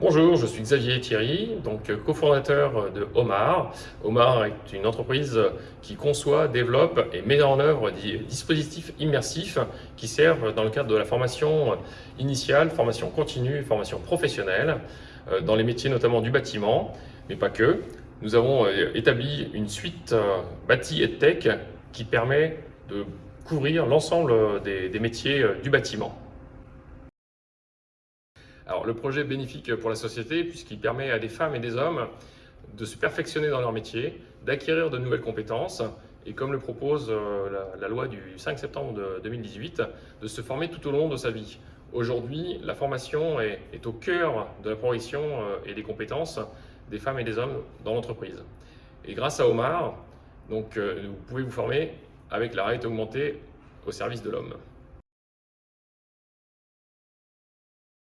Bonjour, je suis Xavier Thierry, donc cofondateur de Omar. Omar est une entreprise qui conçoit, développe et met en œuvre des dispositifs immersifs qui servent dans le cadre de la formation initiale, formation continue, formation professionnelle, euh, dans les métiers notamment du bâtiment, mais pas que. Nous avons euh, établi une suite euh, bâti et tech qui permet de couvrir l'ensemble des métiers du bâtiment. Le projet est bénéfique pour la société puisqu'il permet à des femmes et des hommes de se perfectionner dans leur métier, d'acquérir de nouvelles compétences et comme le propose euh, la, loi du 5 septembre de 2018, de se former tout au long de sa vie. Aujourd'hui, la formation est, au cœur de la progression euh, et des compétences des femmes et des hommes dans l'entreprise. Et grâce à Omar, donc, euh, vous pouvez vous former avec la réalité augmentée au service de l'homme.